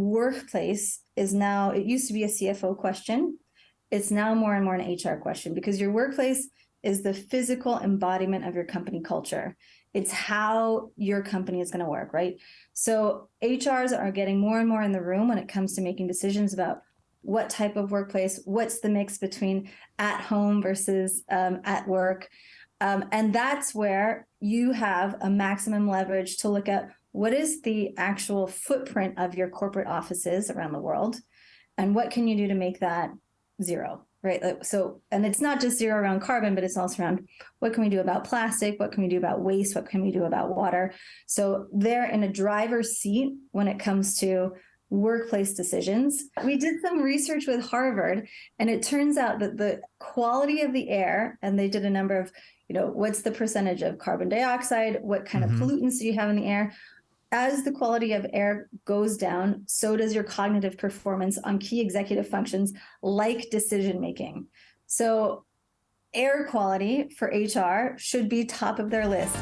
workplace is now, it used to be a CFO question. It's now more and more an HR question because your workplace is the physical embodiment of your company culture. It's how your company is going to work, right? So HRs are getting more and more in the room when it comes to making decisions about what type of workplace, what's the mix between at home versus um, at work. Um, and that's where you have a maximum leverage to look at what is the actual footprint of your corporate offices around the world? And what can you do to make that zero right? So and it's not just zero around carbon but it's also around what can we do about plastic? What can we do about waste? What can we do about water? So they're in a driver's seat when it comes to workplace decisions. We did some research with harvard and it turns out that the quality of the air and they did a number of you know what's the percentage of carbon dioxide? What kind mm-hmm. of pollutants do you have in the air as the quality of air goes down, so does your cognitive performance on key executive functions like decision making. So, air quality for HR should be top of their list.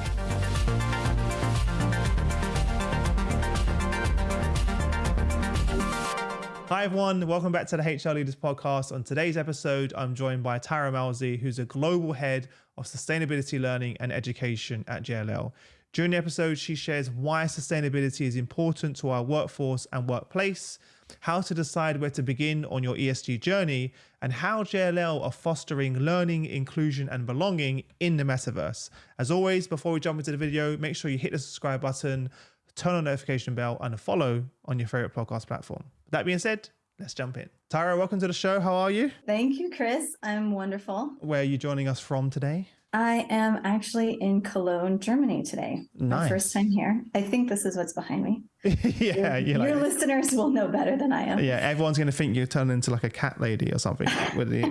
Hi, everyone. Welcome back to the HR Leaders Podcast. On today's episode, I'm joined by Tara Malzi, who's a global head of sustainability learning and education at JLL. During the episode, she shares why sustainability is important to our workforce and workplace, how to decide where to begin on your ESG journey, and how JLL are fostering learning, inclusion, and belonging in the metaverse. As always, before we jump into the video, make sure you hit the subscribe button, turn on the notification bell, and follow on your favorite podcast platform. That being said, let's jump in. Tyra, welcome to the show. How are you? Thank you, Chris. I'm wonderful. Where are you joining us from today? I am actually in Cologne, Germany today. Nice. My first time here. I think this is what's behind me. yeah, your, your like, listeners will know better than I am. Yeah, everyone's going to think you're turning into like a cat lady or something. with the...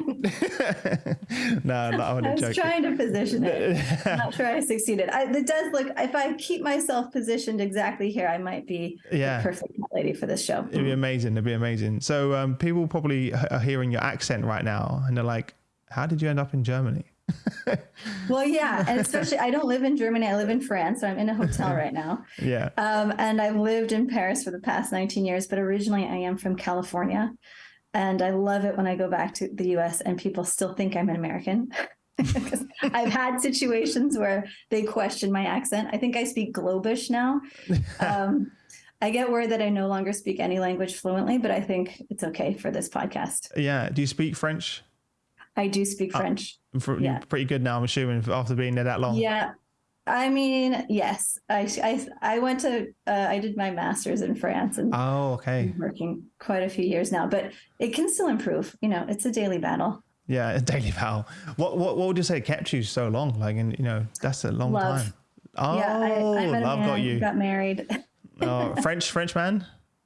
no, no, I'm I was joking. trying to position it. I'm not sure I succeeded. I, it does look. If I keep myself positioned exactly here, I might be yeah. the perfect cat lady for this show. It'd be amazing. It'd be amazing. So um, people probably are hearing your accent right now, and they're like, "How did you end up in Germany?" well, yeah, and especially I don't live in Germany. I live in France, so I'm in a hotel right now. yeah. Um, and I've lived in Paris for the past 19 years, but originally I am from California, and I love it when I go back to the U.S. and people still think I'm an American. I've had situations where they question my accent. I think I speak Globish now. Um, I get worried that I no longer speak any language fluently, but I think it's okay for this podcast. Yeah. Do you speak French? I do speak oh, French. For, yeah. pretty good now, I'm assuming, after being there that long. Yeah. I mean, yes. I, I, I went to, uh, I did my master's in France and oh, okay. working quite a few years now, but it can still improve. You know, it's a daily battle. Yeah, a daily battle. What, what, what would you say kept you so long? Like, and you know, that's a long love. time. Oh, yeah, I, I met love got you. Got married. oh, French, French man?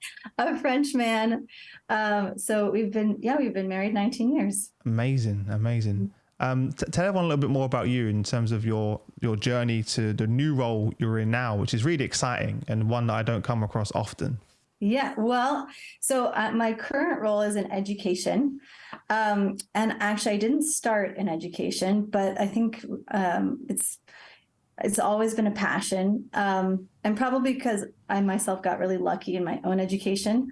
A French man. Um, so we've been, yeah, we've been married 19 years. Amazing, amazing. Um, t- tell everyone a little bit more about you in terms of your your journey to the new role you're in now, which is really exciting and one that I don't come across often. Yeah, well, so uh, my current role is in education. Um, and actually, I didn't start in education, but I think um, it's it's always been a passion. Um, and probably because I myself got really lucky in my own education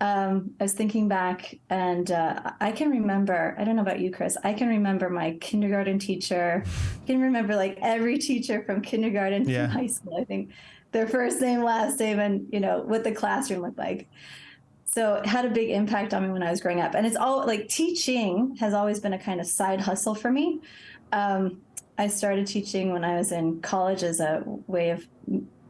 um, I was thinking back and uh, I can remember, I don't know about you, Chris, I can remember my kindergarten teacher. I can remember like every teacher from kindergarten yeah. to high school, I think their first name, last name, and you know, what the classroom looked like. So it had a big impact on me when I was growing up. And it's all like teaching has always been a kind of side hustle for me. Um, I started teaching when I was in college as a way of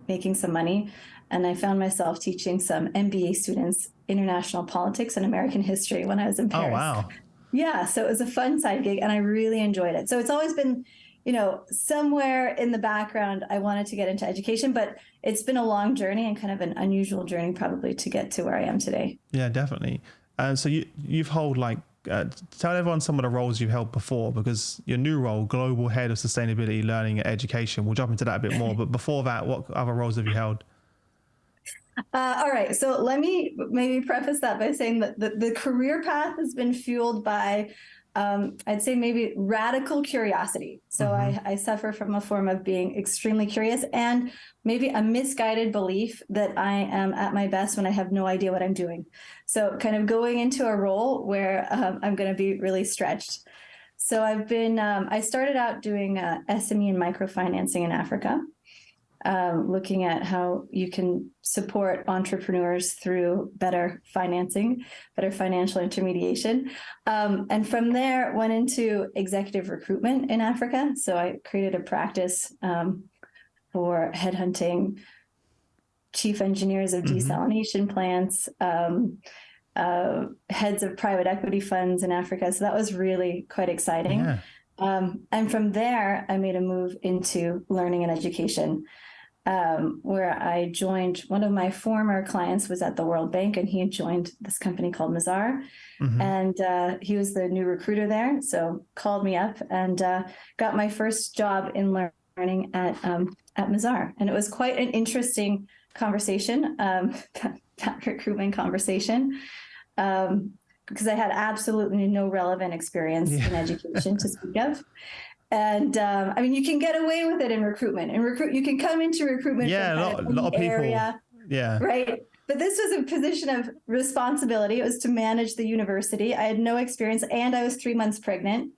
making some money. And I found myself teaching some MBA students international politics and American history when I was in oh, Paris. Oh, wow. Yeah. So it was a fun side gig and I really enjoyed it. So it's always been, you know, somewhere in the background, I wanted to get into education, but it's been a long journey and kind of an unusual journey probably to get to where I am today. Yeah, definitely. And uh, so you, you've held like, uh, tell everyone some of the roles you've held before because your new role, Global Head of Sustainability, Learning and Education, we'll jump into that a bit more. but before that, what other roles have you held? Uh, all right. So let me maybe preface that by saying that the, the career path has been fueled by um, I'd say maybe radical curiosity. So Mhm. I, I suffer from a form of being extremely curious and maybe a misguided belief that I am at my best when I have no idea what I'm doing. So kind of going into a role where um, I'm going to be really stretched. So I've been, um, I started out doing uh, SME and microfinancing in Africa um, looking at how you can support entrepreneurs through better financing, better financial intermediation. Um, and from there, went into executive recruitment in Africa. So I created a practice um, for headhunting chief engineers of Mhm. desalination plants. Um, uh, heads of private equity funds in Africa. So that was really quite exciting. Yeah. Um, and from there, I made a move into learning and education, um, where I joined one of my former clients was at the World Bank, and he had joined this company called Mazars, Mhm. and uh, he was the new recruiter there. So called me up and uh, got my first job in learning at um, at Mazars, and it was quite an interesting conversation, um, that, that recruitment conversation. Um, because I had absolutely no relevant experience Yeah. in education to speak of. And um, I mean, you can get away with it in recruitment. In recruit, you can come into recruitment. Yeah, from a lot- of lot of people- Area, Yeah. right. But this was a position of responsibility. It was to manage the university. I had no experience, and I was three months pregnant.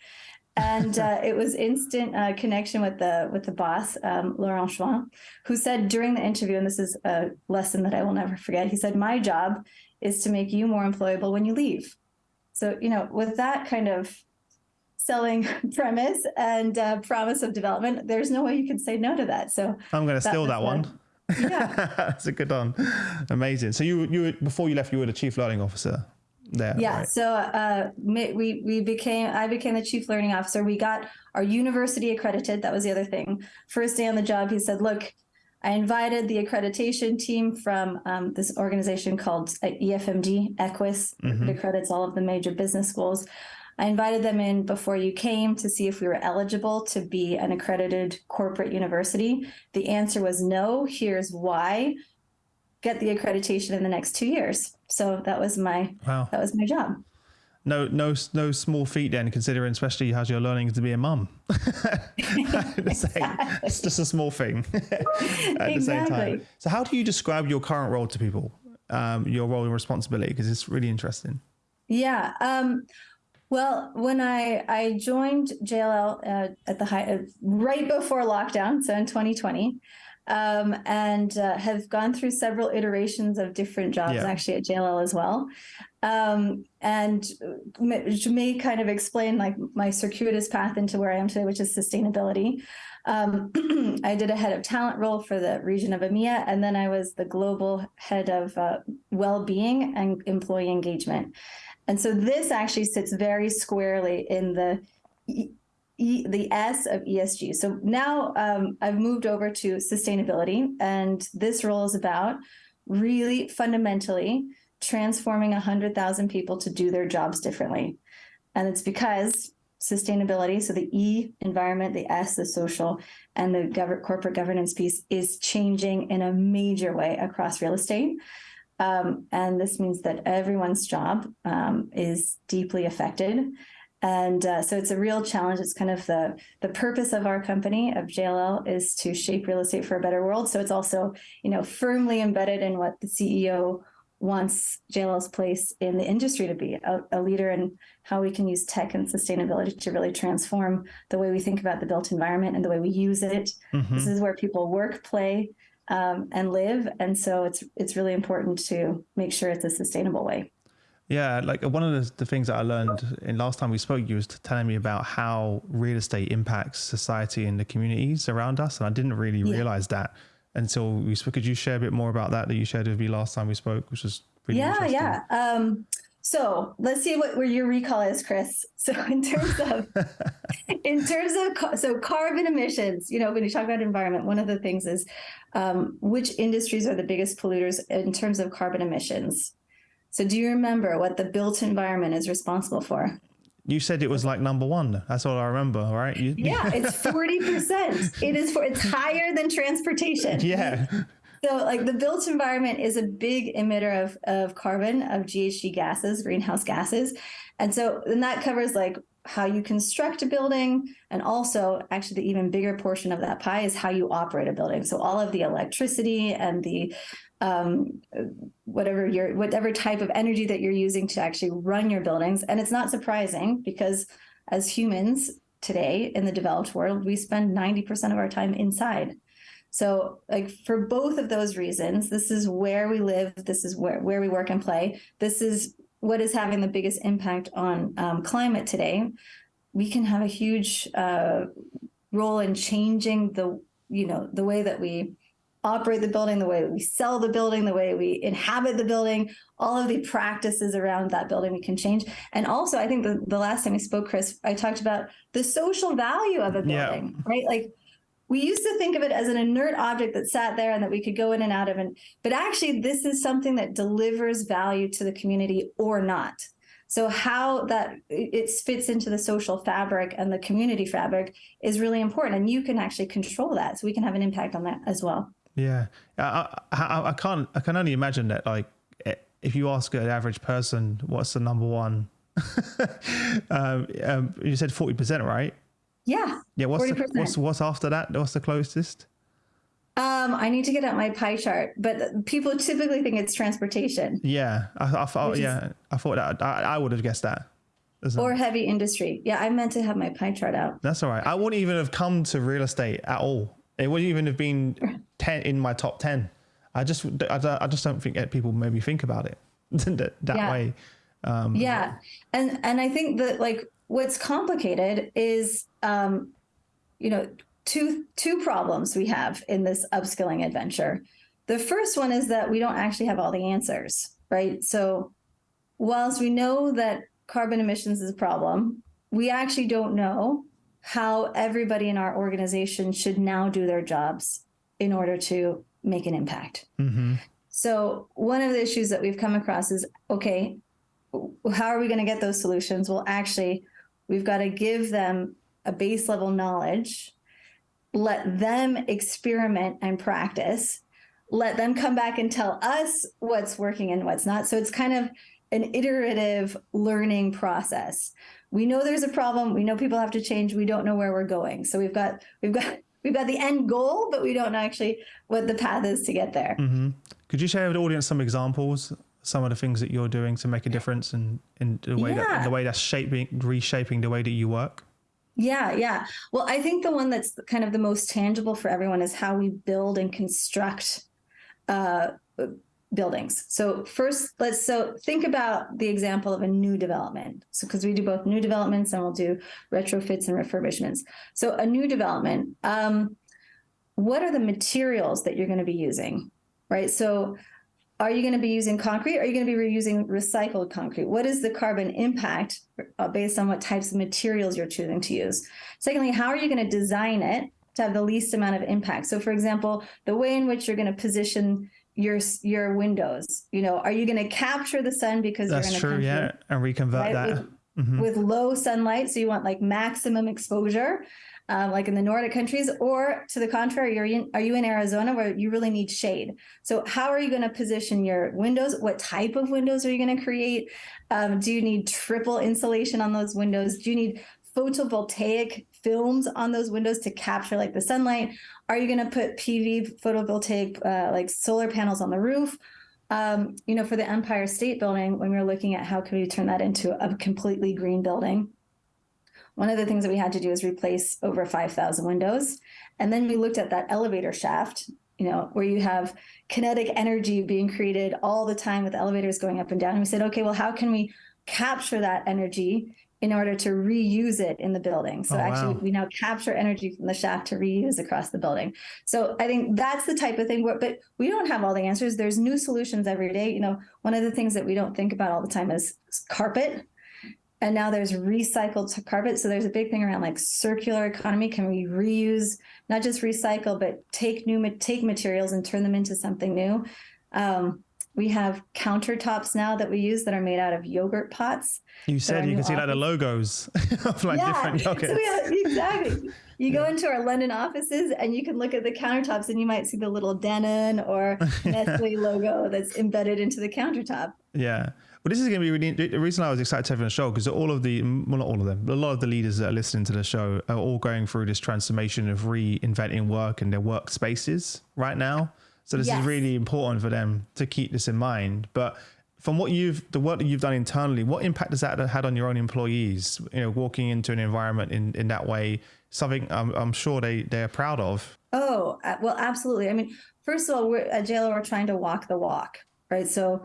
And uh, it was instant uh, connection with the with the boss, um, Laurent Chouin, who said during the interview, and this is a lesson that I will never forget. He said, "My job is to make you more employable when you leave." So you know, with that kind of selling premise and uh, promise of development, there's no way you can say no to that. So I'm going to steal that one. yeah. That's a good one. Amazing. So you you before you left, you were the chief learning officer there. Yeah. right? So uh, we we became I became the chief learning officer. We got our university accredited. That was the other thing. First day on the job, he said, "Look, I invited the accreditation team from um, this organization called uh, EFMD EQUIS. Mhm. It accredits all of the major business schools." I invited them in before you came to see if we were eligible to be an accredited corporate university. The answer was no. Here's why. Get the accreditation in the next two years. So that was my Wow. that was my job. No, no, no small feat then, considering especially as you're learning to be a mum. Same- It's just a small thing at the same time. Exactly. So, how do you describe your current role to people? Um, your role and responsibility, because it's really interesting. Yeah. Um, well, when I I joined JLL uh, at the high uh, right before lockdown, so in 2020, um, and uh, have gone through several iterations of different jobs Yeah. actually at JLL as well, um, and may, which may kind of explain like my circuitous path into where I am today, which is sustainability. Um, I did a head of talent role for the region of EMEA, and then I was the global head of uh, well-being and employee engagement. And so this actually sits very squarely in the E- E- the S of ESG. So now um, I've moved over to sustainability, and this role is about really fundamentally transforming 100,000 people to do their jobs differently. And it's because sustainability, so the E, environment, the S, the social, and the gov- corporate governance piece is changing in a major way across real estate. Um, and this means that everyone's job um, is deeply affected. And uh, so it's a real challenge. It's kind of the the purpose of our company of JLL is to shape real estate for a better world. So it's also you know firmly embedded in what the CEO wants JLL's place in the industry to be a, a leader in how we can use tech and sustainability to really transform the way we think about the built environment and the way we use it. Mhm. This is where people work, play, um, and live, and so it's it's really important to make sure it's a sustainable way. Yeah, like one of the, the things that I learned in last time we spoke, you was telling me about how real estate impacts society and the communities around us, and I didn't really Yeah. realize that until we spoke. Could you share a bit more about that that you shared with me last time we spoke, which was really yeah, yeah. Um, so let's see what your recall is, Chris. So in terms of in terms of so carbon emissions, you know, when you talk about environment, one of the things is um, which industries are the biggest polluters in terms of carbon emissions. So do you remember what the built environment is responsible for? You said it was like number one. That's all I remember, right? You, Yeah, it's forty percent. It is for it's higher than transportation. yeah. So, like the built environment is a big emitter of, of carbon, of GHG gases, greenhouse gases. And so, and that covers like how you construct a building. And also, actually, the even bigger portion of that pie is how you operate a building. So, all of the electricity and the um, whatever your whatever type of energy that you're using to actually run your buildings. And it's not surprising because as humans today in the developed world, we spend 90% of our time inside. So like for both of those reasons, this is where we live, this is where, where we work and play. This is what is having the biggest impact on um, climate today, we can have a huge uh, role in changing the you know the way that we operate the building, the way that we sell the building, the way we inhabit the building, all of the practices around that building we can change. And also, I think the, the last time we spoke, Chris, I talked about the social value of a building, yeah. right? Like we used to think of it as an inert object that sat there and that we could go in and out of and but actually this is something that delivers value to the community or not. So how that it fits into the social fabric and the community fabric is really important and you can actually control that so we can have an impact on that as well. Yeah. I, I, I can't i can only imagine that like if you ask an average person what's the number one? Um, um, you said 40% right yeah. Yeah. What's the, what's what's after that? What's the closest? Um, I need to get out my pie chart, but people typically think it's transportation. Yeah, I, I thought. Yeah, is, I thought that. I, I would have guessed that. Or heavy industry. Yeah, I meant to have my pie chart out. That's all right. I wouldn't even have come to real estate at all. It wouldn't even have been ten in my top ten. I just, I, I just don't think people maybe think about it that, that yeah. way. Um, yeah, and and I think that like what's complicated is um, you know two two problems we have in this upskilling adventure. The first one is that we don't actually have all the answers right? So whilst we know that carbon emissions is a problem we actually don't know how everybody in our organization should now do their jobs in order to make an impact. Mm-hmm. so one of the issues that we've come across is okay how are we going to get those solutions? Well actually We've got to give them a base level knowledge, let them experiment and practice, let them come back and tell us what's working and what's not. So it's kind of an iterative learning process. We know there's a problem, we know people have to change, we don't know where we're going. So we've got we've got we've got the end goal, but we don't know actually what the path is to get there. Mm-hmm. Could you share with the audience some examples some of the things that you're doing to make a difference in, in the way yeah. that the way that's shaping reshaping the way that you work? Yeah, yeah. Well, I think the one that's kind of the most tangible for everyone is how we build and construct uh, buildings. So first, let's so think about the example of a new development. So because we do both new developments and we'll do retrofits and refurbishments. So a new development, um, what are the materials that you're going to be using, right? So are you going to be using concrete? Are you going to be reusing recycled concrete? What is the carbon impact uh, based on what types of materials you're choosing to use? Secondly, how are you going to design it to have the least amount of impact? So, for example, the way in which you're going to position your your windows. You know, are you going to capture the sun because that's you're true, yeah, and reconvert right, that with, mm-hmm. with low sunlight, so you want like maximum exposure um, like in the Nordic countries, or to the contrary, are you, in, are you in Arizona where you really need shade? So how are you going to position your windows? What type of windows are you going to create? Um, do you need triple insulation on those windows? Do you need photovoltaic films on those windows to capture like the sunlight? Are you going to put PV photovoltaic uh, like solar panels on the roof? Um, you know, for the Empire State Building, when we were looking at how can we turn that into a completely green building, one of the things that we had to do is replace over 5,000 windows. And then we looked at that elevator shaft, you know, where you have kinetic energy being created all the time with elevators going up and down. And we said, okay, well, how can we capture that energy in order to reuse it in the building. So oh, actually, wow. we now capture energy from the shaft to reuse across the building. So I think that's the type of thing. Where, but we don't have all the answers. There's new solutions every day. You know, one of the things that we don't think about all the time is carpet and now there's recycled carpet so there's a big thing around like circular economy can we reuse not just recycle but take new take materials and turn them into something new um, We have countertops now that we use that are made out of yogurt pots. You said you can see like the logos of like yeah. different yogurts. So have, exactly. You go into our London offices and you can look at the countertops and you might see the little Danone or Nestle logo that's embedded into the countertop. Yeah. Well, this is going to be really the reason I was excited to have on the show because all of the, well, not all of them, but a lot of the leaders that are listening to the show are all going through this transformation of reinventing work and their workspaces right now. So this yes. is really important for them to keep this in mind. But from what you've, the work that you've done internally, what impact has that had on your own employees? You know, walking into an environment in, in that way, something I'm, I'm sure they, they're proud of. Oh, uh, well, absolutely. I mean, first of all, we're at JLL, we're trying to walk the walk, right? So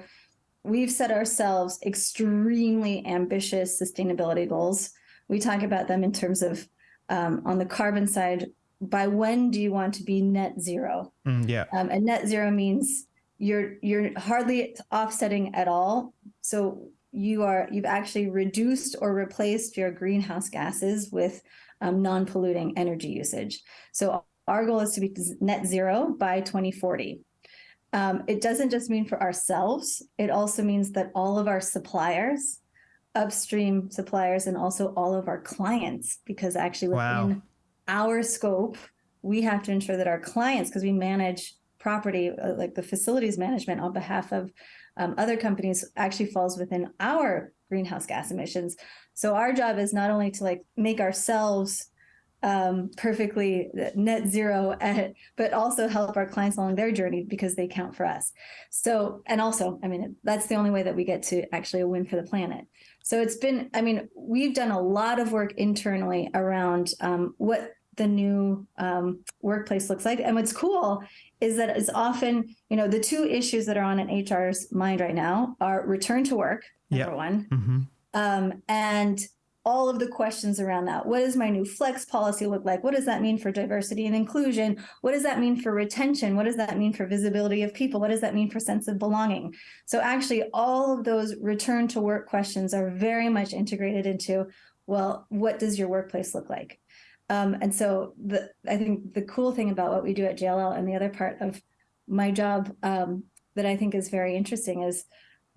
we've set ourselves extremely ambitious sustainability goals. We talk about them in terms of um, on the carbon side, by when do you want to be net zero? Mm, yeah. Um, and net zero means you're you're hardly offsetting at all. So you are you've actually reduced or replaced your greenhouse gases with um, non-polluting energy usage. So our goal is to be net zero by 2040. Um, it doesn't just mean for ourselves, it also means that all of our suppliers, upstream suppliers, and also all of our clients, because actually within wow. our scope, we have to ensure that our clients, because we manage property, uh, like the facilities management on behalf of um, other companies, actually falls within our greenhouse gas emissions. So our job is not only to like make ourselves um, perfectly net zero, at, but also help our clients along their journey because they count for us. So, and also, I mean, that's the only way that we get to actually a win for the planet. So it's been, I mean, we've done a lot of work internally around um, what the new um, workplace looks like. And what's cool is that it's often, you know, the two issues that are on an HR's mind right now are return to work, number yep. one, mm-hmm. um, and all of the questions around that. What does my new flex policy look like? What does that mean for diversity and inclusion? What does that mean for retention? What does that mean for visibility of people? What does that mean for sense of belonging? So actually all of those return to work questions are very much integrated into, well, what does your workplace look like? Um, and so the, I think the cool thing about what we do at JLL and the other part of my job um, that I think is very interesting is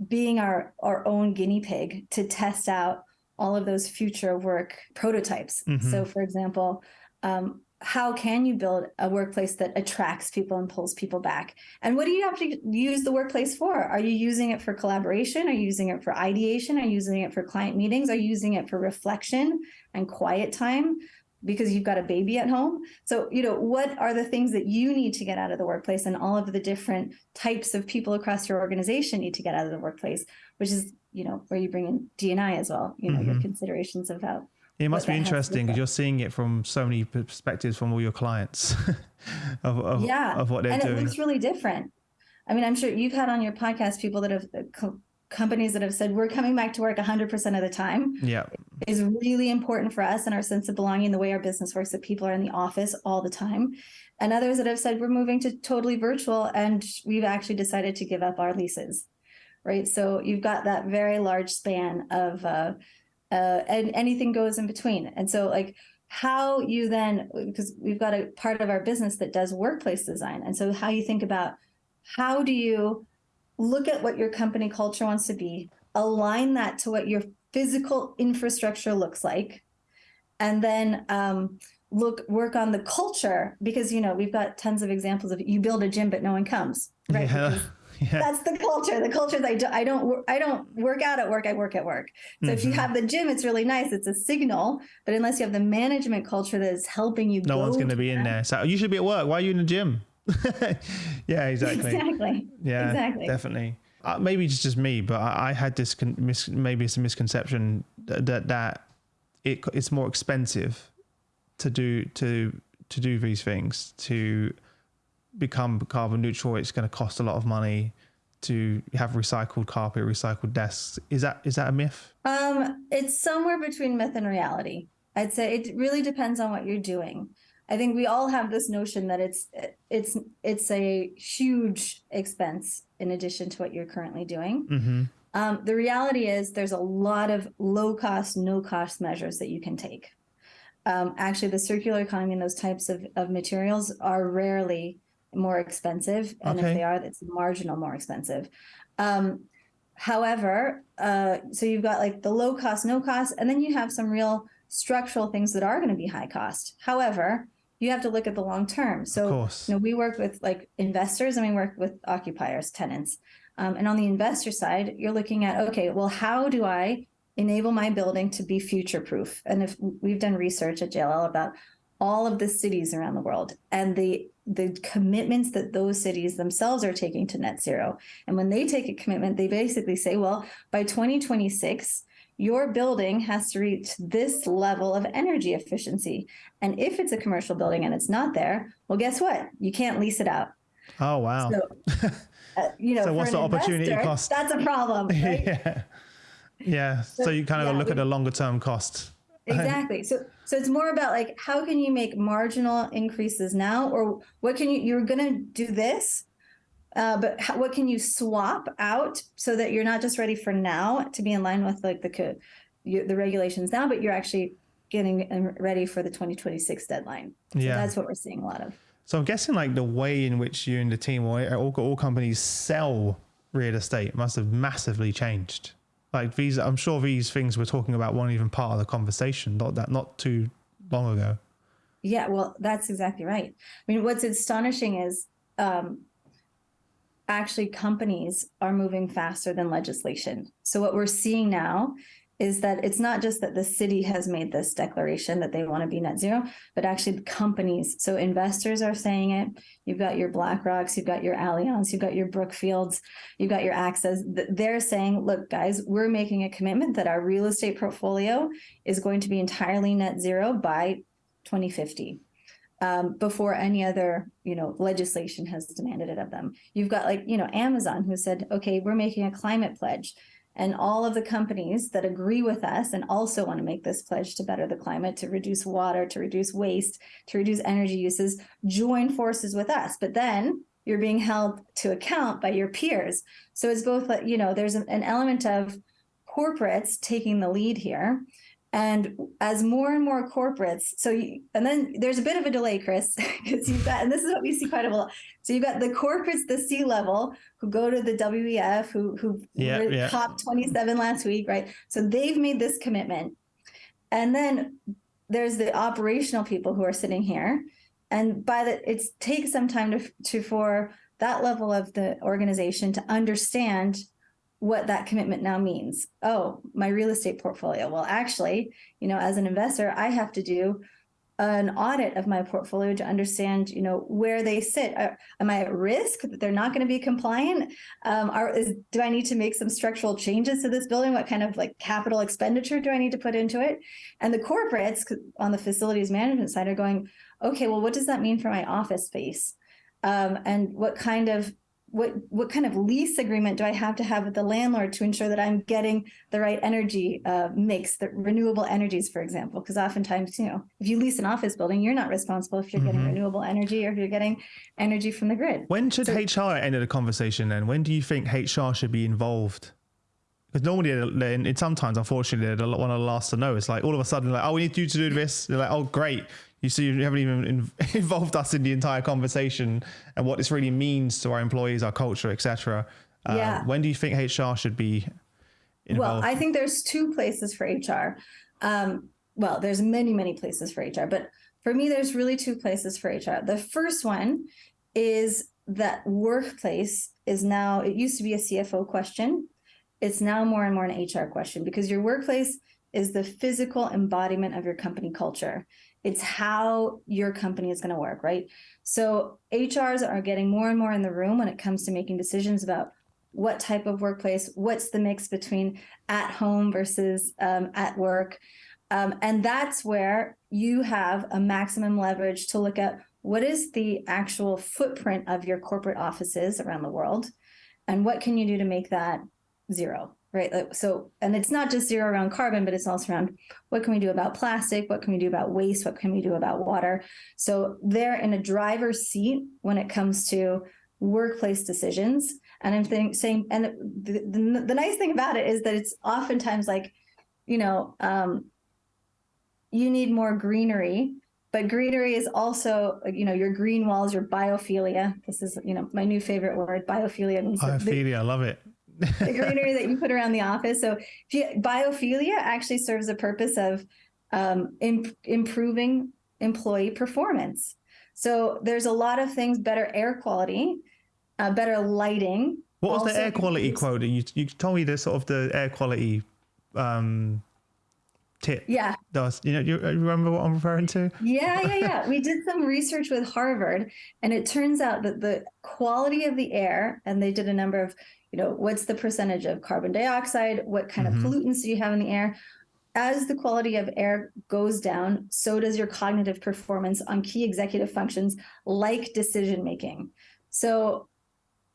being our, our own guinea pig to test out all of those future work prototypes. Mm-hmm. So, for example, um, how can you build a workplace that attracts people and pulls people back? And what do you have to use the workplace for? Are you using it for collaboration? Are you using it for ideation? Are you using it for client meetings? Are you using it for reflection and quiet time? because you've got a baby at home. So, you know, what are the things that you need to get out of the workplace and all of the different types of people across your organization need to get out of the workplace, which is you know, where you bring in DNI as well, you know, mm-hmm. your considerations about. It must be interesting because you're seeing it from so many perspectives from all your clients of, of, yeah. of what they're and doing. And it looks really different. I mean, I'm sure you've had on your podcast people that have uh, co- companies that have said we're coming back to work 100% of the time. Yeah. Is really important for us and our sense of belonging, the way our business works, that people are in the office all the time. And others that have said we're moving to totally virtual and we've actually decided to give up our leases right? So you've got that very large span of, uh, uh, and anything goes in between. And so, like, how you then, because we've got a part of our business that does workplace design. And so, how you think about how do you look at what your company culture wants to be, align that to what your physical infrastructure looks like, and then um, look work on the culture because you know we've got tons of examples of you build a gym but no one comes right yeah. yeah. that's the culture the culture that I, do, I don't i don't work out at work i work at work so mm-hmm. if you mm-hmm. have the gym it's really nice it's a signal but unless you have the management culture that is helping you no one's going to be in there so you should be at work why are you in the gym yeah exactly exactly yeah exactly definitely uh, maybe it's just me but i, I had this con- mis- maybe it's a misconception that that, that it, it's more expensive to do to to do these things to become carbon neutral, it's going to cost a lot of money to have recycled carpet, recycled desks. Is that is that a myth? Um, it's somewhere between myth and reality. I'd say it really depends on what you're doing. I think we all have this notion that it's it's it's a huge expense in addition to what you're currently doing. Mm-hmm. Um, the reality is there's a lot of low cost, no cost measures that you can take. Um, actually, the circular economy and those types of, of materials are rarely more expensive and okay. if they are it's marginal more expensive Um, however, uh, so you've got like the low cost, no cost, and then you have some real structural things that are going to be high cost. However, you have to look at the long term. So, you know, we work with like investors and we work with occupiers, tenants. Um, and on the investor side, you're looking at, okay, well, how do I enable my building to be future proof? And if we've done research at JLL about all of the cities around the world and the the commitments that those cities themselves are taking to net zero. And when they take a commitment, they basically say, well, by 2026, your building has to reach this level of energy efficiency. And if it's a commercial building and it's not there, well, guess what? You can't lease it out. Oh, wow. So, uh, you know, so what's the opportunity investor, cost? That's a problem. Right? yeah. Yeah. So, so you kind of yeah, look we, at the longer term cost. Exactly. So so it's more about like how can you make marginal increases now, or what can you you're going to do this, uh, but how, what can you swap out so that you're not just ready for now to be in line with like the the regulations now, but you're actually getting ready for the 2026 deadline. So yeah, that's what we're seeing a lot of. So I'm guessing like the way in which you and the team or all, all companies sell real estate must have massively changed. Like these, I'm sure these things we're talking about weren't even part of the conversation. Not that, not too long ago. Yeah, well, that's exactly right. I mean, what's astonishing is um, actually companies are moving faster than legislation. So what we're seeing now is that it's not just that the city has made this declaration that they want to be net zero, but actually the companies. So investors are saying it. You've got your BlackRocks, you've got your Allianz, you've got your Brookfields, you've got your AXAs. They're saying, look, guys, we're making a commitment that our real estate portfolio is going to be entirely net zero by 2050. Um, before any other, you know, legislation has demanded it of them. You've got like, you know, Amazon who said, okay, we're making a climate pledge and all of the companies that agree with us and also want to make this pledge to better the climate, to reduce water, to reduce waste, to reduce energy uses, join forces with us. But then you're being held to account by your peers. So it's both, you know, there's an element of corporates taking the lead here and as more and more corporates, so you, and then there's a bit of a delay, Chris, because you've got, and this is what we see quite a lot. So you've got the corporates, the C level, who go to the WEF, who who yeah, yeah. COP 27 last week, right? So they've made this commitment, and then there's the operational people who are sitting here, and by the it takes some time to to for that level of the organization to understand what that commitment now means. Oh, my real estate portfolio. Well, actually, you know, as an investor, I have to do an audit of my portfolio to understand, you know, where they sit. Uh, am I at risk that they're not going to be compliant? Um, are, is, do I need to make some structural changes to this building? What kind of like capital expenditure do I need to put into it? And the corporates on the facilities management side are going, okay, well, what does that mean for my office space? Um, and what kind of what what kind of lease agreement do I have to have with the landlord to ensure that I'm getting the right energy uh, mix, the renewable energies, for example? Because oftentimes, you know, if you lease an office building, you're not responsible if you're mm-hmm. getting renewable energy or if you're getting energy from the grid. When should so, HR enter the conversation then? When do you think HR should be involved? Because normally, and sometimes, unfortunately, they're one of the last to know. It's like all of a sudden, like, oh, we need you to do this. They're like, oh, great you see you haven't even in, involved us in the entire conversation and what this really means to our employees our culture etc uh, yeah. when do you think hr should be involved? well i think there's two places for hr um, well there's many many places for hr but for me there's really two places for hr the first one is that workplace is now it used to be a cfo question. It's now more and more an hr question because your workplace is the physical embodiment of your company culture it's how your company is going to work, right? So HRs are getting more and more in the room when it comes to making decisions about what type of workplace, what's the mix between at home versus um, at work. Um, and that's where you have a maximum leverage to look at what is the actual footprint of your corporate offices around the world and what can you do to make that zero right? Like, So, and it's not just zero around carbon, but it's also around what can we do about plastic? What can we do about waste? What can we do about water? So they're in a driver's seat when it comes to workplace decisions. And I'm think, saying, and the, the, the, nice thing about it is that it's oftentimes like, you know, um, you need more greenery, but greenery is also, you know, your green walls, your biophilia. This is, you know, my new favorite word, biophilia. Biophilia, I love it the greenery that you put around the office. So biophilia actually serves a purpose of um, imp- improving employee performance. So there's a lot of things, better air quality, uh, better lighting. What was the air quality quote? You, you told me the sort of the air quality um, tip. Yeah. Does you know you remember what I'm referring to? Yeah, yeah, yeah. we did some research with Harvard, and it turns out that the quality of the air, and they did a number of, you know, what's the percentage of carbon dioxide, what kind mm-hmm. of pollutants do you have in the air? As the quality of air goes down, so does your cognitive performance on key executive functions like decision making. So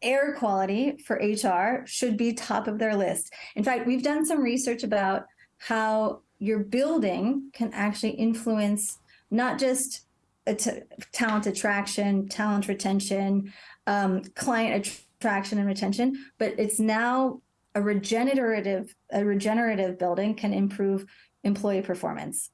air quality for HR should be top of their list. In fact, we've done some research about how your building can actually influence not just talent attraction, talent retention, um, client attraction and retention, but it's now a regenerative a regenerative building can improve employee performance.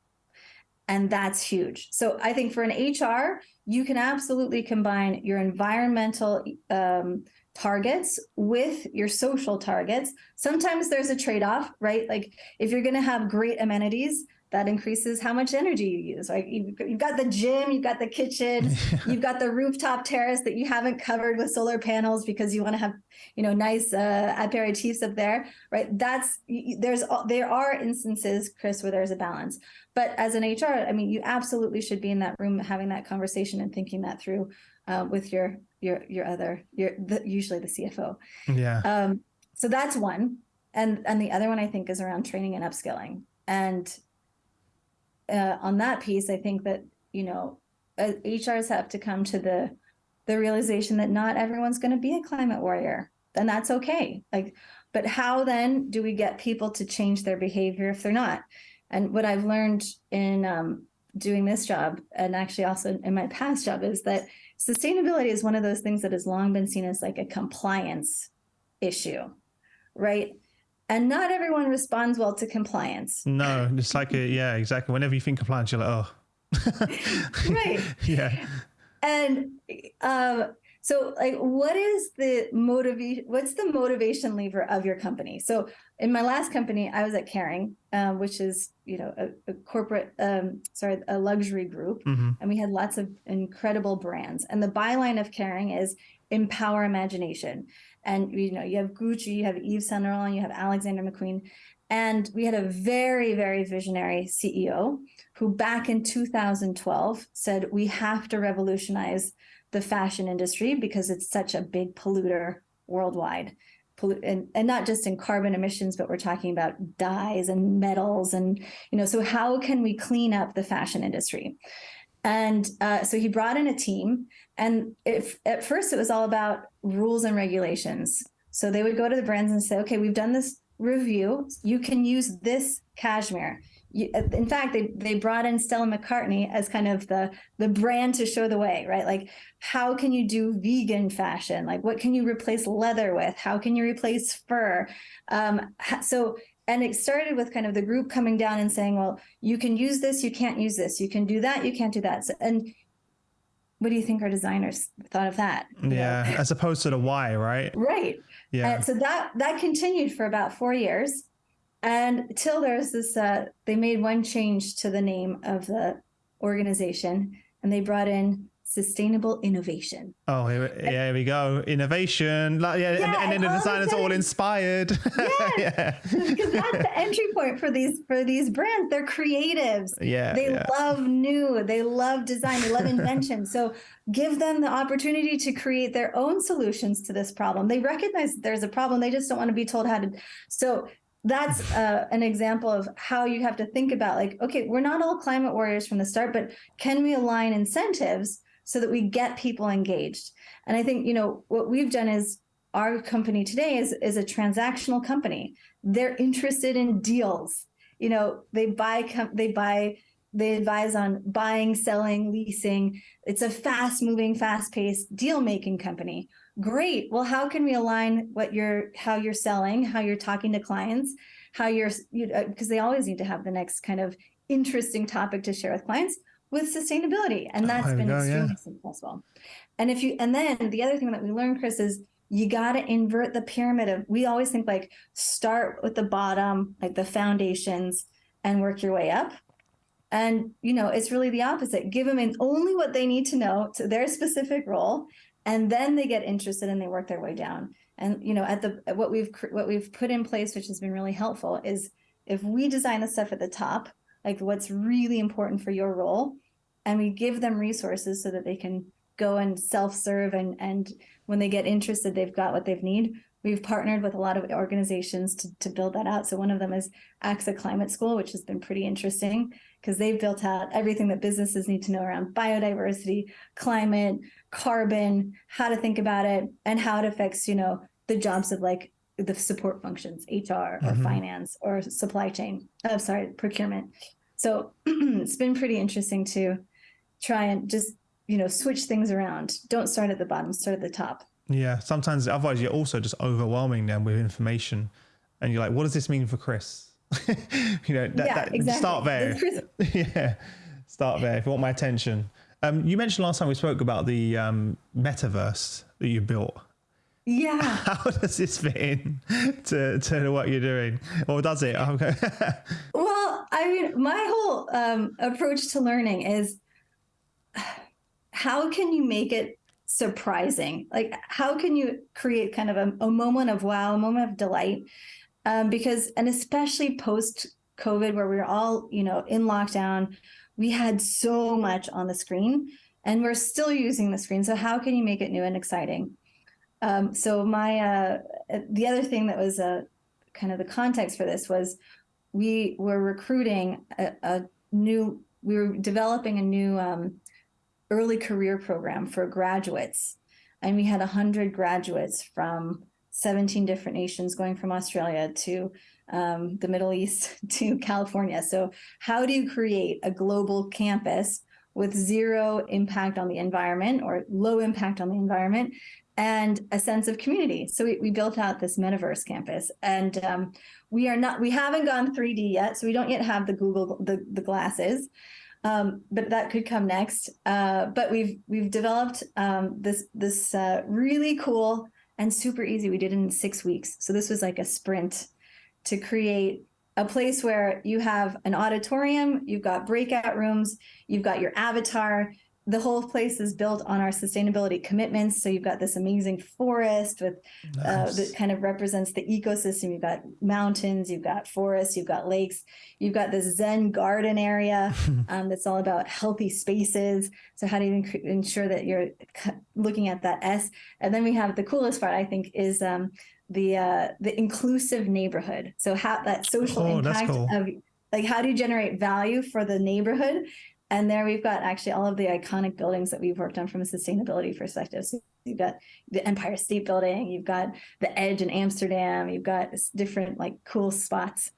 And that's huge. So I think for an HR, you can absolutely combine your environmental um, targets with your social targets. Sometimes there's a trade off, right? Like if you're going to have great amenities, that increases how much energy you use. Like you've got the gym, you've got the kitchen, you've got the rooftop terrace that you haven't covered with solar panels because you want to have, you know, nice uh, aperitifs up there, right? That's there's there are instances, Chris, where there's a balance. But as an HR, I mean, you absolutely should be in that room having that conversation and thinking that through uh, with your your your other your the, usually the CFO. Yeah. Um, so that's one, and and the other one I think is around training and upskilling. And uh, on that piece, I think that you know uh, HRs have to come to the the realization that not everyone's going to be a climate warrior, and that's okay. Like, but how then do we get people to change their behavior if they're not? And what I've learned in um, doing this job, and actually also in my past job, is that sustainability is one of those things that has long been seen as like a compliance issue, right? And not everyone responds well to compliance. No, it's like a, yeah, exactly. Whenever you think compliance, you're like, oh. right. Yeah. And um, so, like, what is the motivation? What's the motivation lever of your company? So, in my last company, I was at Kering, um, which is you know a, a corporate, um, sorry, a luxury group, mm-hmm. and we had lots of incredible brands. And the byline of Kering is empower imagination. And you know, you have Gucci, you have Yves Saint Laurent, you have Alexander McQueen, and we had a very, very visionary CEO who, back in 2012, said we have to revolutionize the fashion industry because it's such a big polluter worldwide. And, and not just in carbon emissions but we're talking about dyes and metals and you know so how can we clean up the fashion industry? And uh, so he brought in a team and if, at first it was all about rules and regulations so they would go to the brands and say okay we've done this review you can use this cashmere you, in fact, they they brought in Stella McCartney as kind of the the brand to show the way, right? Like, how can you do vegan fashion? Like, what can you replace leather with? How can you replace fur? Um, so, and it started with kind of the group coming down and saying, well, you can use this, you can't use this, you can do that, you can't do that. So, and what do you think our designers thought of that? Yeah, as opposed to the why, right? Right. Yeah. so that that continued for about four years and till there's this, uh, they made one change to the name of the organization and they brought in sustainable innovation. Oh, here, here we go. Innovation. Like, yeah, yeah, and, and then the designers all inspired. Yes, yeah. because that's the entry point for these for these brands. They're creatives. Yeah. They yeah. love new. They love design. They love invention. so give them the opportunity to create their own solutions to this problem. They recognize there's a problem. They just don't want to be told how to. So that's uh, an example of how you have to think about like okay we're not all climate warriors from the start but can we align incentives so that we get people engaged. And i think you know what we've done is our company today is is a transactional company. They're interested in deals. You know they buy they buy they advise on buying selling leasing. It's a fast moving fast paced deal making company. Great. Well how can we align what you're how you're selling how you're talking to clients how you're you uh, because they always need to have the next kind of interesting topic to share with clients with sustainability and oh, that's oh, been go, extremely yeah. successful. And if you and then the other thing that we learned chris is you got to invert the pyramid of we always think like start with the bottom like the foundations and work your way up. And you know it's really the opposite. Give them in only what they need to know to their specific role and then they get interested and they work their way down. And you know at the what we've what we've put in place which has been really helpful is if we design the stuff at the top like what's really important for your role and we give them resources so that they can go and self-serve and and when they get interested they've got what they've need. We've partnered with a lot of organizations to, to build that out. So one of them is axa climate school which has been pretty interesting because they've built out everything that businesses need to know around biodiversity climate carbon how to think about it and how it affects you know the jobs of like the support functions hr or mm-hmm. finance or supply chain oh sorry procurement. So it's been pretty interesting to try and just you know switch things around. Don't start at the bottom start at the top. Yeah sometimes otherwise you're also just overwhelming them with information and you're like what does this mean for chris? You know that, yeah, that, exactly. start there. Yeah start there if you want my attention. Um, you mentioned last time we spoke about the um, metaverse that you built yeah how does this fit in to, to what you're doing or does it Okay. well i mean my whole um, approach to learning is how can you make it surprising? Like, how can you create kind of a, a moment of wow, a moment of delight? Um, because, and especially post COVID, where we were all, you know, in lockdown, we had so much on the screen and we're still using the screen. So, how can you make it new and exciting? Um, so, my, uh, the other thing that was a uh, kind of the context for this was we were recruiting a, a new, we were developing a new um, early career program for graduates. And we had 100 graduates from 17 different nations going from Australia to um, the Middle East to California. So, how do you create a global campus with zero impact on the environment or low impact on the environment and a sense of community? So, we, we built out this metaverse campus and um, we are not, we haven't gone 3D yet. So, we don't yet have the Google, the, the glasses um, but that could come next. Uh, but we've we've developed um, this this uh, really cool and super easy. We did it in six weeks, so this was like a sprint to create a place where you have an auditorium, you've got breakout rooms, you've got your avatar, the whole place is built on our sustainability commitments. So you've got this amazing forest with nice. uh, that kind of represents the ecosystem. You've got mountains, you've got forests, you've got lakes, you've got this Zen garden area um, that's all about healthy spaces. So how do you ensure that you're looking at that S? And then we have the coolest part, I think, is um, the uh, the inclusive neighborhood. So how that social oh, impact cool. of like how do you generate value for the neighborhood and there we've got actually all of the iconic buildings that we've worked on from a sustainability perspective. So you've got the Empire State Building, you've got the Edge in Amsterdam, you've got different like cool spots.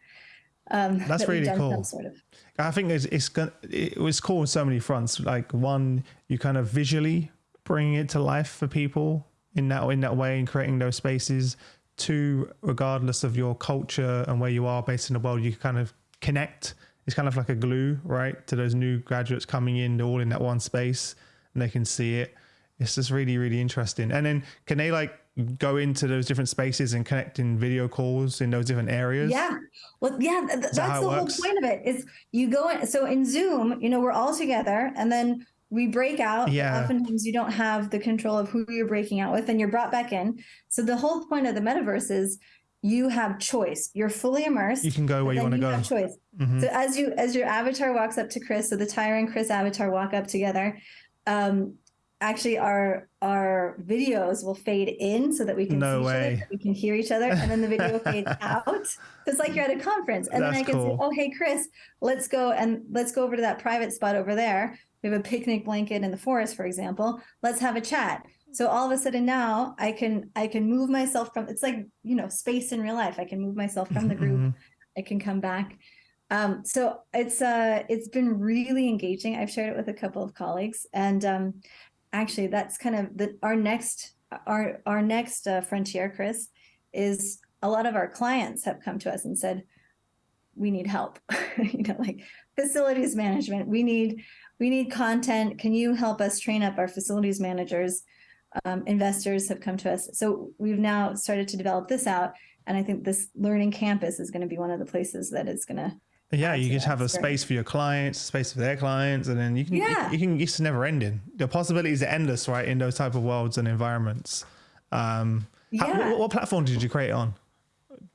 Um, That's that really cool. Sort of. I think it's, it's it was cool on so many fronts. Like one, you kind of visually bringing it to life for people in that in that way and creating those spaces. Two, regardless of your culture and where you are based in the world, you kind of connect it's kind of like a glue, right, to those new graduates coming in, they're all in that one space and they can see it. It's just really, really interesting. And then can they like go into those different spaces and connect in video calls in those different areas? Yeah. Well, yeah, th- that's that the works? whole point of it is you go in. So in Zoom, you know, we're all together and then we break out. Yeah. Oftentimes you don't have the control of who you're breaking out with and you're brought back in. So the whole point of the metaverse is you have choice. You're fully immersed. You can go where you want to go. Have choice. Mm-hmm. So as you as your avatar walks up to Chris, so the Tyra and Chris avatar walk up together. Um, actually, our our videos will fade in so that we can no see way. each other, we can hear each other, and then the video fades out. It's like you're at a conference, and That's then I can cool. say, "Oh, hey, Chris, let's go and let's go over to that private spot over there. We have a picnic blanket in the forest, for example. Let's have a chat." So all of a sudden now i can i can move myself from it's like you know space in real life. I can move myself from the group. Mm-hmm. i can come back. Um, so it's uh it's been really engaging. I've shared it with a couple of colleagues and um, actually that's kind of the our next our our next uh, frontier chris is a lot of our clients have come to us and said we need help. You know like facilities management we need we need content. Can you help us train up our facilities managers um, investors have come to us. So we've now started to develop this out. And I think this learning campus is going to be one of the places that is going to. Yeah, you just have a space for your clients, space for their clients, and then you can, yeah. you, you can, it's never ending. The possibilities are endless, right? In those type of worlds and environments. Um, yeah. How, what, what platform did you create on?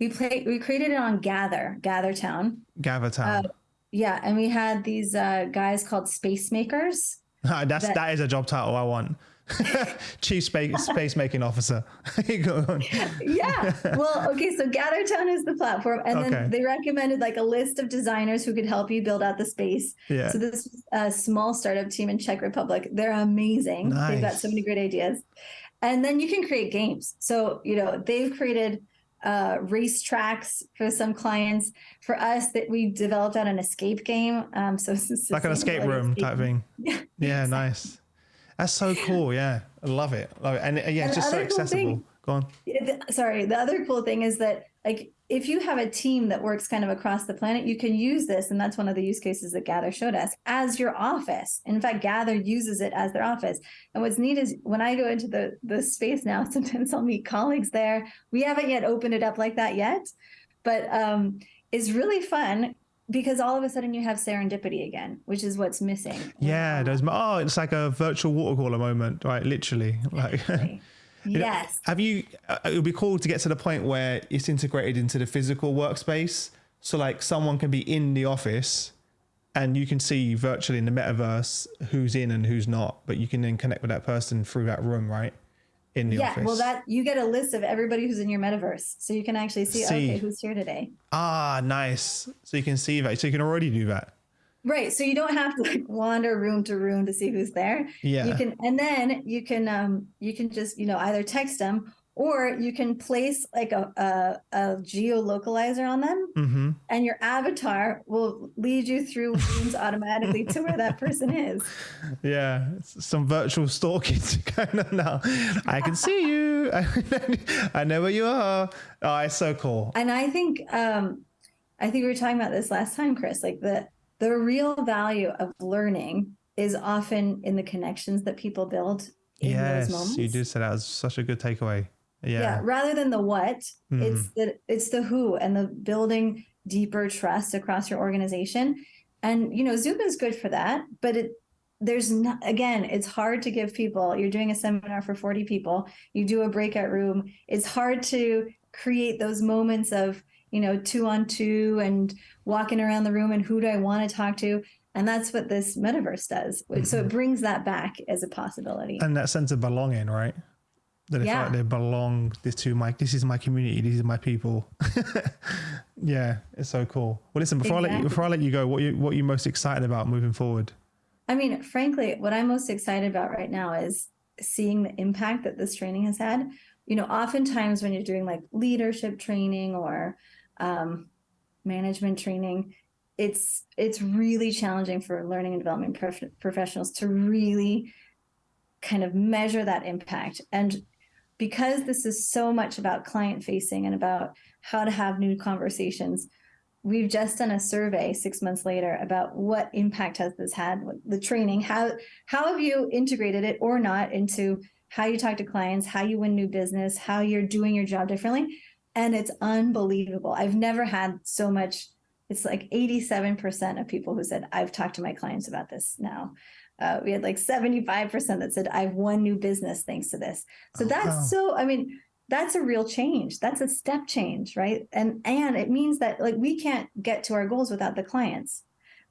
We play, we created it on Gather, GatherTown. GatherTown. Uh, yeah. And we had these uh, guys called Space Makers. That's, that, that is a job title I want. Chief space, space making officer. yeah. Well, okay. So GatherTown is the platform, and okay. then they recommended like a list of designers who could help you build out the space. Yeah. So this is a small startup team in Czech Republic. They're amazing. Nice. They've got so many great ideas, and then you can create games. So you know they've created uh, race tracks for some clients. For us, that we developed out an escape game. Um, so it's like an escape room escape type thing. Yeah. Yeah. Nice. That's so cool. Yeah, I love it. Love it. And uh, yeah, it's just so accessible. Cool thing, Go on. Sorry. The other cool thing is that like if you have a team that works kind of across the planet, you can use this, and that's one of the use cases that Gather showed us as your office. In fact, Gather uses it as their office. And what's neat is when I go into the the space now, sometimes I'll meet colleagues there. We haven't yet opened it up like that yet, but um, it's really fun because all of a sudden you have serendipity again, which is what's missing. Yeah, oh, it's like a virtual water cooler moment, right? Literally, like. yes. Have you? Uh, it would be cool to get to the point where it's integrated into the physical workspace. So like someone can be in the office, and you can see virtually in the metaverse who's in and who's not, but you can then connect with that person through that room, right? In the yeah, office. well, that you get a list of everybody who's in your metaverse, so you can actually see, see, okay, who's here today. Ah, nice. So you can see that. So you can already do that. Right. So you don't have to like wander room to room to see who's there. Yeah. You can, and then you can, um, you can just, you know, either text them or you can place like a, a, a geolocalizer on them mm-hmm. and your avatar will lead you through rooms automatically to where that person is. Yeah some virtual stalking going on now. I can see you. I know where you are. Oh it's so cool. And i think um i think we were talking about this last time chris like the the real value of learning is often in the connections that people build in yes, those moments. you did say that was such a good takeaway yeah. yeah rather than the what mm. it's the it's the who and the building deeper trust across your organization and you know zoom is good for that but it there's not again it's hard to give people you're doing a seminar for 40 people you do a breakout room it's hard to create those moments of you know two on two and walking around the room and who do i want to talk to and that's what this metaverse does mm-hmm. so it mm-hmm. brings that back as a possibility and that sense of belonging right that yeah. like they belong this to my this is my community these are my people yeah it's so cool well listen before exactly. i let you before i let you go what you what are you most excited about moving forward i mean frankly what i'm most excited about right now is seeing the impact that this training has had you know oftentimes when you're doing like leadership training or um, management training it's it's really challenging for learning and development prof- professionals to really kind of measure that impact and because this is so much about client facing and about how to have new conversations we've just done a survey six months later about what impact has this had the training how how have you integrated it or not into how you talk to clients how you win new business how you're doing your job differently. And it's unbelievable. I've never had so much it's like 87% of people who said i've talked to my clients about this now uh, we had like 75% that said, I've won new business thanks to this. So oh, that's wow. so, I mean, that's a real change. That's a step change, right? And and it means that like we can't get to our goals without the clients.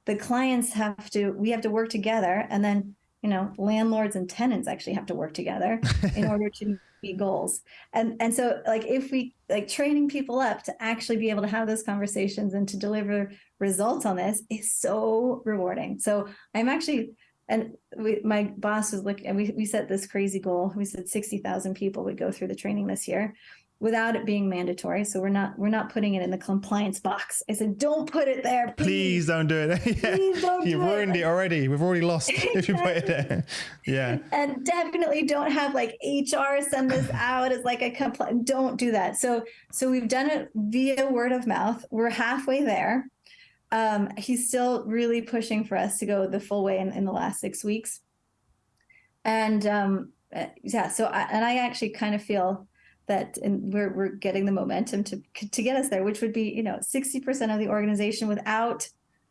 The clients have to, we have to work together and then, you know, landlords and tenants actually have to work together in order to meet goals. And and so like if we like training people up to actually be able to have those conversations and to deliver results on this is so rewarding. So I'm actually and we, my boss was looking and we, we set this crazy goal. We said 60000 people would go through the training this year without it being mandatory. So we're not we're not putting it in the compliance box. I said don't put it there please, please don't do it. Yeah. please don't you've do ruined it. it. already. We've already lost if you put it there. Yeah. And definitely don't have like hr send this out as like a compli- don't do that. So so we've done it via word of mouth. We're halfway there um, he's still really pushing for us to go the full way in, in the last six weeks. And um, uh, yeah. So, I, and I actually kind of feel that and we're, we're getting the momentum to to get us there which would be you know 60% of the organization without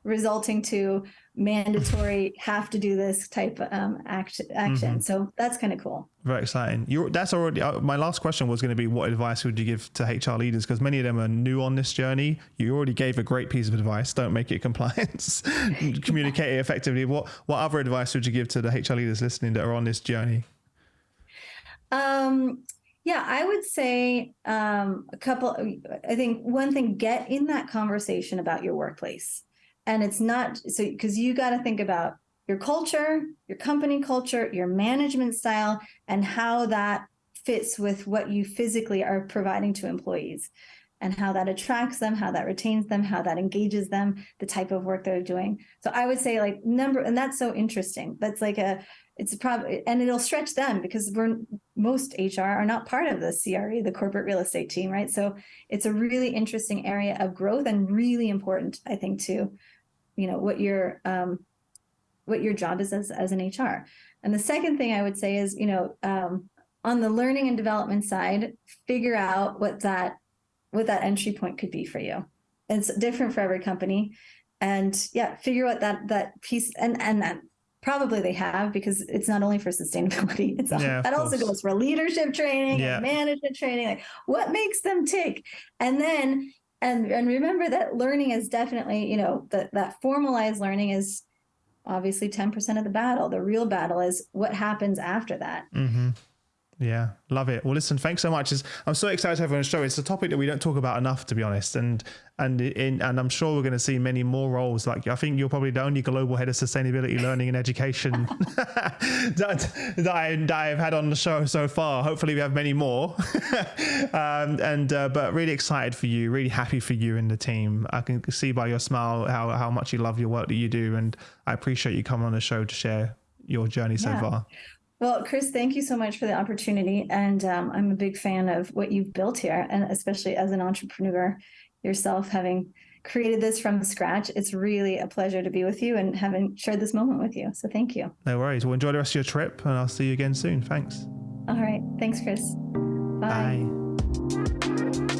resulting to mandatory have to do this type um, act, action. Mm-hmm. So that's kind of cool. Very exciting. You're, that's already uh, my last question was going to be what advice would you give to HR leaders because many of them are new on this journey. You already gave a great piece of advice. Don't make it compliance. Communicate it effectively. What what other advice would you give to the HR leaders listening that are on this journey? Um yeah, I would say um, a couple. I think one thing: get in that conversation about your workplace and it's not so because you got to think about your culture, your company culture, your management style, and how that fits with what you physically are providing to employees and how that attracts them, how that retains them, how that engages them, the type of work they're doing. So I would say like number, and that's so interesting. That's like a, it's probably, and it'll stretch them because we're most HR are not part of the CRE, the corporate real estate team, right? So it's a really interesting area of growth and really important, I think, to you know what your um, what your job is as, as an HR. And the second thing I would say is, you know, um, on the learning and development side, figure out what that what that entry point could be for you. It's different for every company, and yeah, figure out that that piece and and that probably they have because it's not only for sustainability it's yeah, that also goes for leadership training yeah. and management training like what makes them tick and then and and remember that learning is definitely you know that that formalized learning is obviously 10% of the battle the real battle is what happens after that mm-hmm. Yeah, love it. Well, listen, thanks so much. I'm so excited to have you on the show. It's a topic that we don't talk about enough, to be honest. And and in, and I'm sure we're going to see many more roles. Like I think you're probably the only global head of sustainability, learning, and education that, that, I, that I've had on the show so far. Hopefully, we have many more. um, and uh, but really excited for you, really happy for you and the team. I can see by your smile how how much you love your work that you do, and I appreciate you coming on the show to share your journey yeah. so far. Well, Chris, thank you so much for the opportunity. And um, I'm a big fan of what you've built here, and especially as an entrepreneur yourself, having created this from scratch. It's really a pleasure to be with you and having shared this moment with you. So thank you. No worries. Well, enjoy the rest of your trip, and I'll see you again soon. Thanks. All right. Thanks, Chris. Bye. Bye.